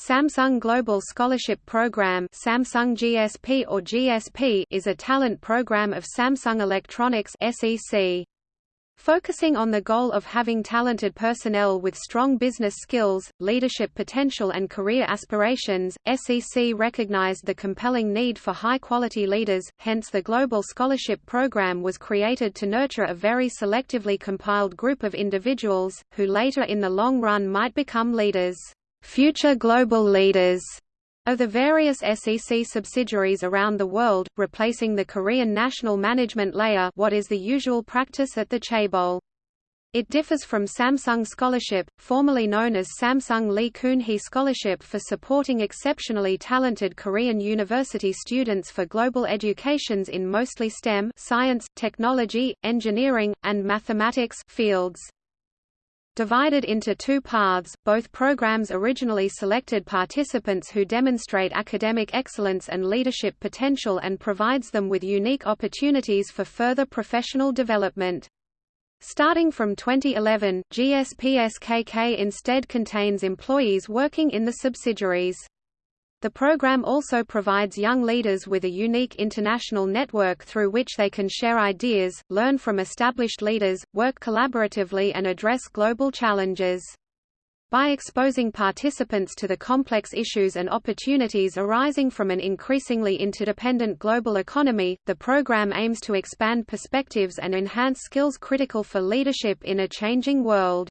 Samsung Global Scholarship Program Samsung GSP or GSP is a talent program of Samsung Electronics SEC. Focusing on the goal of having talented personnel with strong business skills, leadership potential and career aspirations, SEC recognized the compelling need for high-quality leaders, hence the Global Scholarship Program was created to nurture a very selectively compiled group of individuals, who later in the long run might become leaders, future global leaders of the various SEC subsidiaries around the world, replacing the Korean national management layer what is the usual practice at the chaebol. It differs from Samsung Scholarship, formerly known as Samsung Lee Kun-hee Scholarship for supporting exceptionally talented Korean university students for global educations in mostly STEM science, technology, engineering, and mathematics fields. Divided into two paths, both programs originally selected participants who demonstrate academic excellence and leadership potential and provides them with unique opportunities for further professional development. Starting from 2011, GSPSKK instead contains employees working in the subsidiaries. The program also provides young leaders with a unique international network through which they can share ideas, learn from established leaders, work collaboratively and address global challenges. By exposing participants to the complex issues and opportunities arising from an increasingly interdependent global economy, the program aims to expand perspectives and enhance skills critical for leadership in a changing world.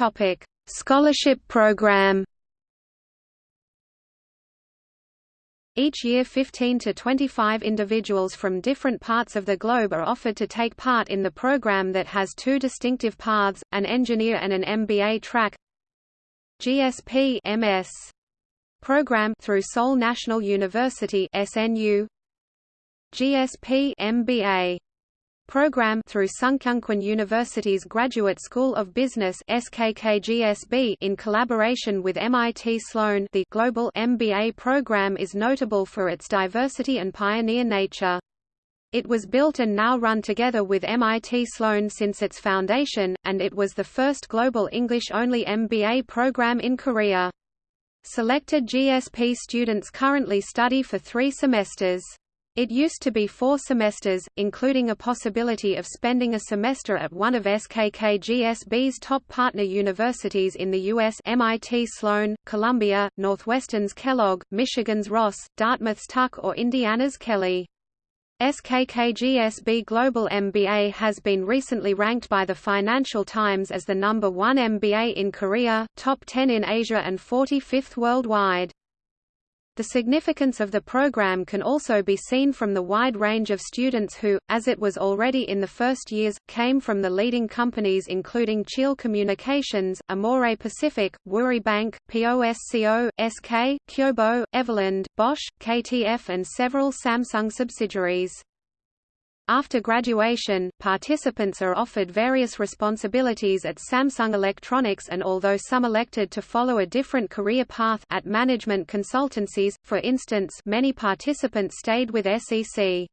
Topic: Scholarship Program. Each year 15 to 25 individuals from different parts of the globe are offered to take part in the program that has two distinctive paths, an engineer and an MBA track. GSP MS program through Seoul National University SNU GSP MBA program through Sungkyunkwan University's Graduate School of Business SKKGSB in collaboration with MIT Sloan the global MBA program is notable for its diversity and pioneer nature. It was built and now run together with MIT Sloan since its foundation, and it was the first global English-only MBA program in Korea. Selected GSP students currently study for three semesters. It used to be four semesters, including a possibility of spending a semester at one of SKKGSB's top partner universities in the U.S. MIT Sloan, Columbia, Northwestern's Kellogg, Michigan's Ross, Dartmouth's Tuck or Indiana's Kelley. SKKGSB Global MBA has been recently ranked by the Financial Times as the number one MBA in Korea, top 10 in Asia and 45th worldwide. The significance of the program can also be seen from the wide range of students who, as it was already in the first years, came from the leading companies including Cheil Communications, Amore Pacific, Woori Bank, POSCO, SK, Kyobo, Everland, Bosch, KTF and several Samsung subsidiaries. After graduation, participants are offered various responsibilities at Samsung Electronics and although some elected to follow a different career path at management consultancies, for instance many participants stayed with SEC.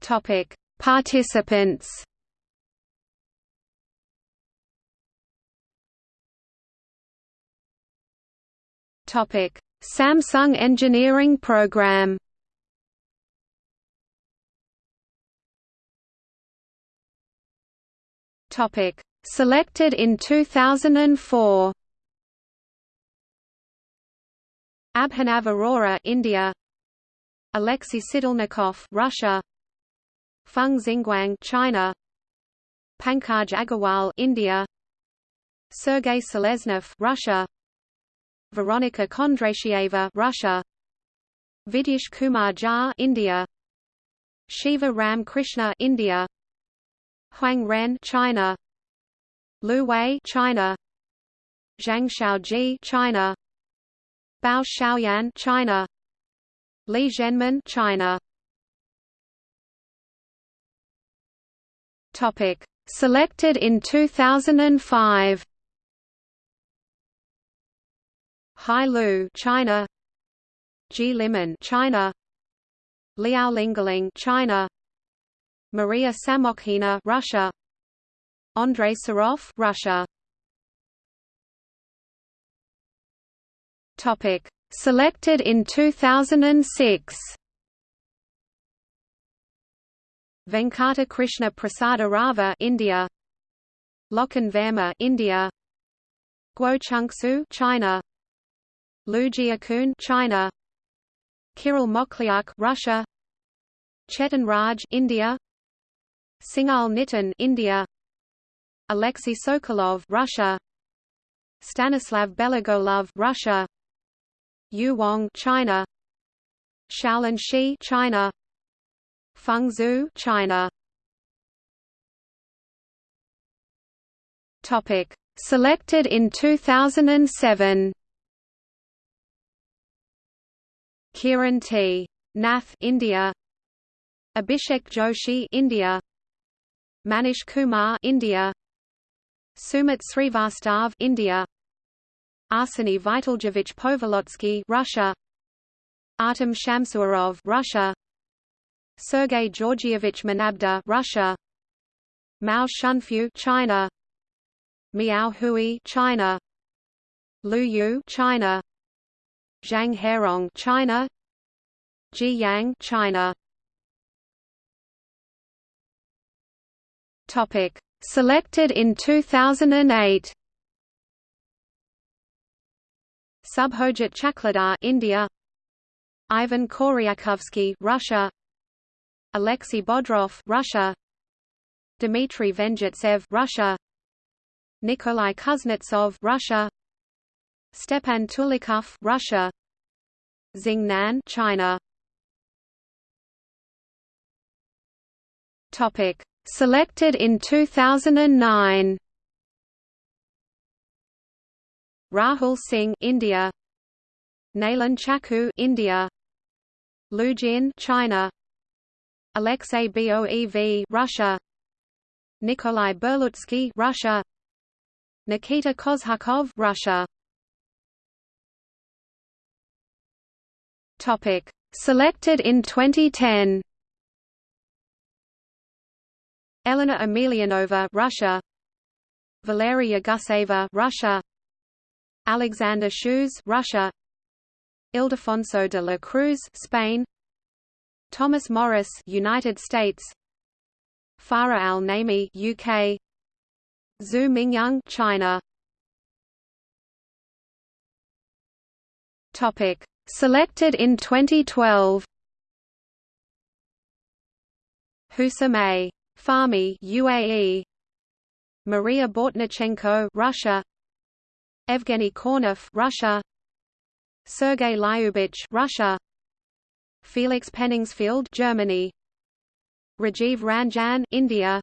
Topic: Participants. Topic: Samsung Engineering Program. Topic. Selected in 2004 Abhinav Arora India. Alexei Sidolnikov Russia. Feng Xingguang China. Pankaj Agarwal India. Sergei Seleznov Russia Veronika Kondratieva Russia. Vidish Kumar Jha India. Shiva Ram Krishna India. Huang Ren China. Lu Wei China. Zhang Xiaoji China. Bao Xiaoyan China. Li Zhenmin China. Topic. Selected in 2005 Hai Lu, China. Ji Liman, China. Liao Lingling, China. Maria Samokhina Russia. Andrei Sarov Russia. Topic. Selected in 2006 Venkata Krishna Prasada Rava India. Loken Verma India. Guo Chungsu China Lu Jiakun China. Kirill Mokhlyuk Russia. Chetan Raj India. Singhal Nitin India. Alexei Sokolov Russia. Stanislav Belogolov Russia. Yu Wang China. Shaolin Shi China. Feng Zhu China. Topic. Selected in 2007 Kiran T. Nath India. Abhishek Joshi India. Manish Kumar India. Sumit Srivastav India. Arseny Vitaljevich Povolotsky Russia. Artem Shamsuarov Russia. Sergei Georgievich Manabda Russia. Mao Shunfu China. Miao Hui China. Lu Yu China Zhang Herong China. Ji Yang China. Topic. Selected in 2008 Subhojit Chakladar India. Ivan Koryakovsky Russia. Alexei Bodrov Russia. Dmitry Venjitsev Russia. Nikolai Kuznetsov Russia Stepan Tulikov Russia. Xingnan China. Topic. Selected in 2009 Rahul Singh India. Nailan Chaku, India. Lu Jin China. Alexei Boev Russia. Nikolai Berlutsky Russia. Nikita Kozhakov Russia Topic Selected in 2010 Elena Emelianova Russia Valeria Guseva Russia Alexander Shoes, Russia. Ildefonso de la Cruz, Spain. Thomas Morris, United States. Farah Al Naimi, UK. Zhu Mingyang, China. Topic: Selected in 2012. Husam A. Fahmy, UAE. Maria Bortnichenko, Russia. Evgeny Kornev, Russia. Sergei Lyubich, Russia. Felix Penningsfield, Germany. Rajiv Ranjan, India.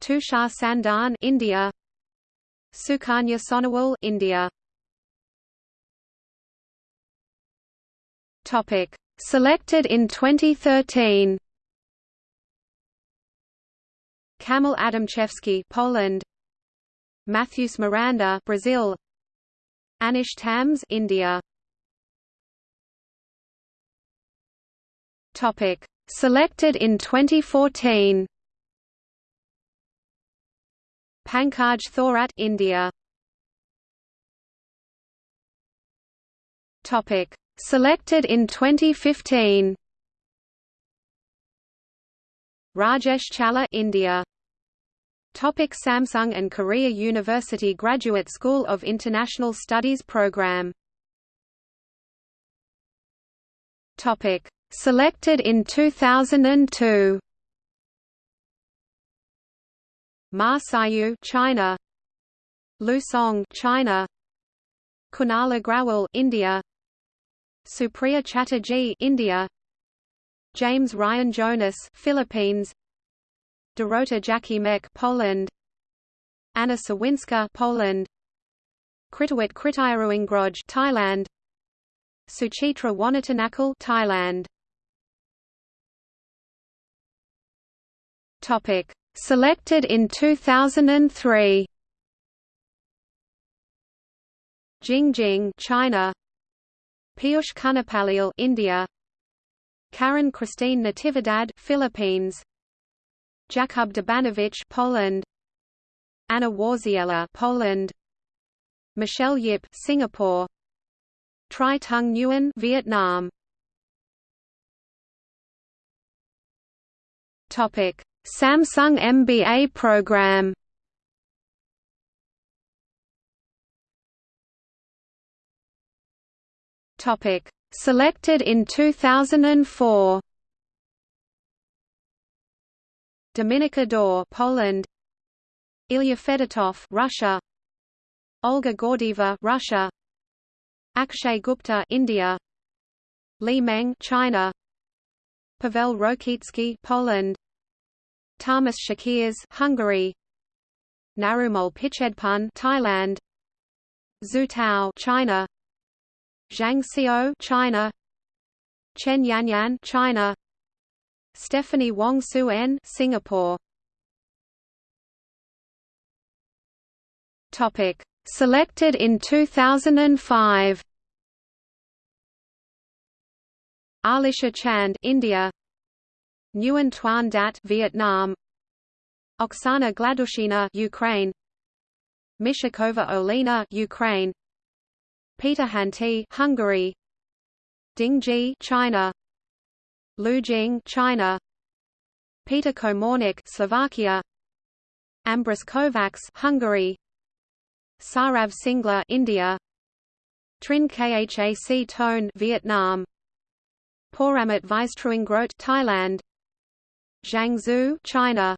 Tushar Sandan, India. Sukanya Sonowal, India. Topic: Selected in 2013. Kamil Adamczewski, Poland. Matthews Miranda, Brazil. Anish Tams, India. Topic: Selected in 2014. Pankaj Thorat, India. Topic: Selected in 2015. Rajesh Challa, India. Topic Samsung and Korea University Graduate School of International Studies Program. Topic. Selected in 2002 Ma Sayu China. Lu Song China. Kunal Agrawal India Supriya Chatterjee India. James Ryan Jonas Philippines. Dorota Jakimek Poland. Anna Sawinska Poland. Kritawit Kritiaruingroj Thailand. Suchitra Wanatanakal Thailand. Topic. Selected in 2003 Jingjing China Piyush Kunapalil India. Karen Christine Natividad Philippines. Jakub Dubanowicz Poland. Anna Warziela Poland. Michelle Yip Singapore. Tri Tung Nguyen Vietnam. Topic. Samsung MBA program Topic Selected in 2004 Dominika Dor Poland. Ilya Fedotov Russia. Olga Gordieva Russia. Akshay Gupta India. Li Meng China. Pavel Rokitsky Poland. Tamas Shakirs Hungary. Narumol Pichedpun Thailand. Zhu Tao China Zhang Xiao China. Chen Yanyan China. Stephanie Wong Su-en Singapore. Topic. Selected in 2005 Alisha Chand India. Nguyen Tuan Dat Vietnam. Oksana Gladushina Ukraine. Mishakova Olina, Ukraine Peter Hanti Hungary. Ding Ji China. Lu Jing China. Peter Komornik Slovakia. Ambris Kovacs Hungary. Sarav Singla India. Trin Khac Tone Vietnam. Poramat Vistruingrot Thailand. Zhang Zhu China.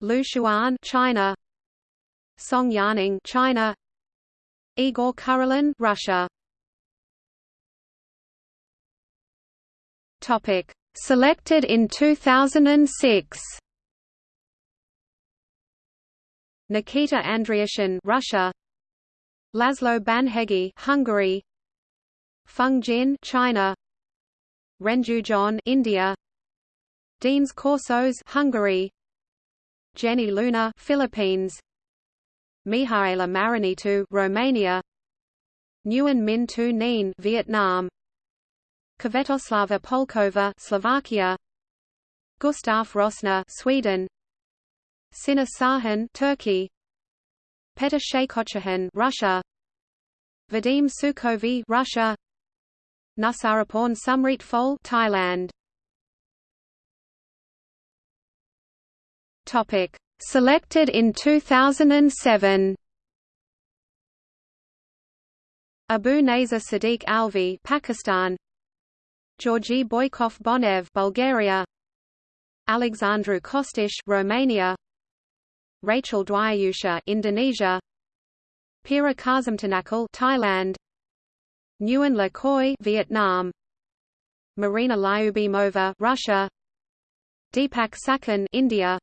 Lu Xuan China. Song Yaning China Igor Kurulin Russia. Topic. Selected in 2006 Nikita Andriashin Russia. Laszlo Banhegi Hungary. Feng Jin China. Renju John India. Deans Corsos Hungary. Jenny Luna Philippines Mihaela Marinitu Romania. Nguyen Min Tu Nien Vietnam. Kvetoslava Polkova Slovakia. Gustaf Rosner Sweden. Sina Sahan Turkey. Petr Shaykochahan Russia. Vadim Sukovy Russia. Nusaraporn Sumrit Phol Thailand. Topic Selected in 2007 Abu Nazar Sadiq Alvi Pakistan. Georgi Boykov Bonev Bulgaria. Alexandru Kostish Romania. Rachel Dwyusha Indonesia. Pira Kazimtanakal Thailand. Nguyen Le Khoi Vietnam. Marina Lyubimova Russia. Deepak Sakan India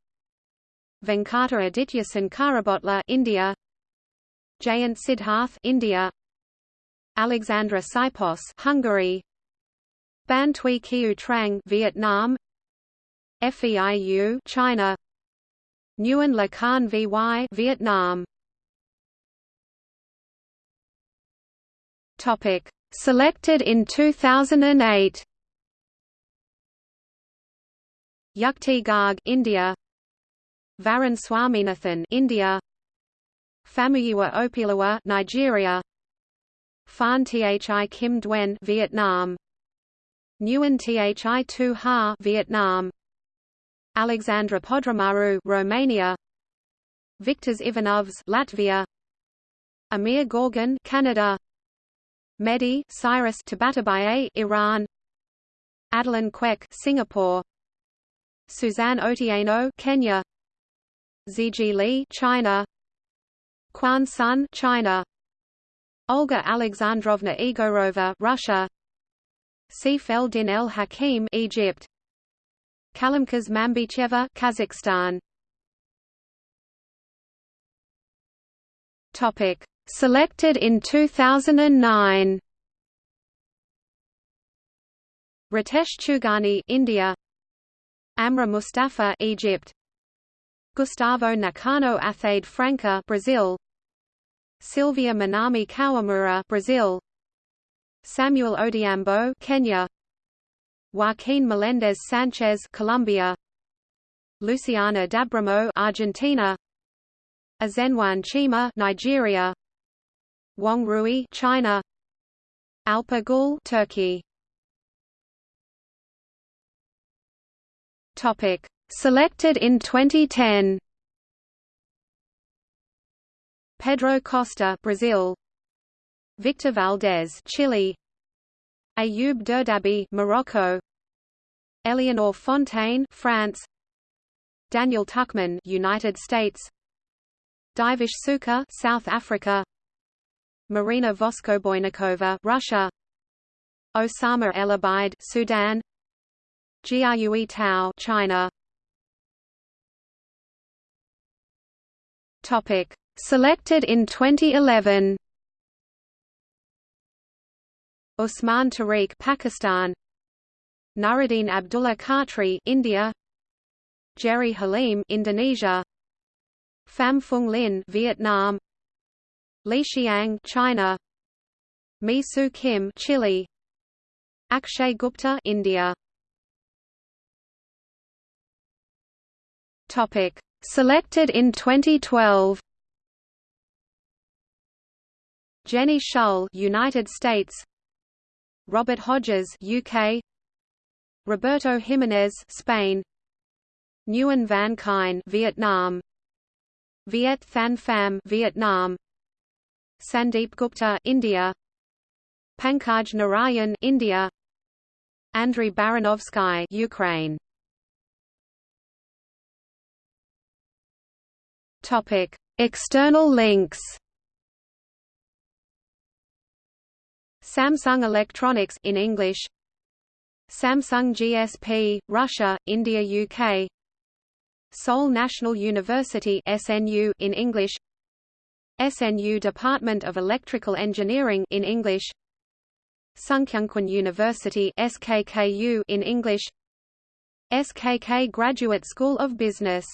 Venkata Aditya Sankarabotla India. Jayant Siddharth India. Alexandra Sipos Hungary. Ban Kiu Trang Vietnam. FEIU China. Nguyen Le Khan VY Vietnam. Topic. Selected in 2008 Yukti Garg India Varun Swaminathan India. Famuyiwa Opilawa Nigeria. Phan Thi Kim Duen Vietnam. Nguyen Thi Tu Ha Vietnam. Alexandra Podramaru Romania. Viktor Ivanovs Latvia. Amir Gorgon Canada. Mehdi Cyrus Tabatabaye Iran. Adeline Kwek Singapore. Suzanne Otieno Kenya Ziji China. Quan Sun China. Olga Alexandrovna Igorova Russia. Sif el-Din el-Hakim Egypt. Kalimkaz Mambicheva Kazakhstan. Topic. Selected in 2009 Ritesh Chugani India. Amra Mustafa Egypt Gustavo Nakano Athade Franca Brazil. Silvia Minami Kawamura Brazil. Samuel Odhiambo Kenya. Joaquin Melendez Sanchez Colombia. Luciana d'Abramo Argentina. Azenwan Chima Nigeria. Wang Rui China. Alpa Gül Turkey. Topic Selected in 2010 Pedro Costa Brazil. Victor Valdez Chile. Ayoub Derdabi Morocco. Eleanor Fontaine France. Daniel Tuckman, United States. Divish Suka South Africa. Marina Voskoboinikova Russia. Osama El Obeid Sudan. Jiayue Tao China Topic Selected in 2011 Usman Tariq Pakistan. Nuruddin Abdullah Khatri India. Jerry Halim Indonesia. Pham Phung Lin Vietnam. Li Xiang China. Mi Soo Kim Chile. Akshay Gupta India. Topic Selected in 2012 Jenny Shull United States. Robert Hodges UK Roberto Jimenez Spain. Nguyen Van Kine Vietnam. Viet Thanh Pham Vietnam. Sandeep Gupta India. Pankaj Narayan India. Andrei Baranovsky Ukraine External links. Samsung Electronics in English. Samsung GSP Russia India UK Seoul National University SNU in English. SNU Department of Electrical Engineering in English. Sungkyunkwan University SKKU in English. SKK Graduate School of Business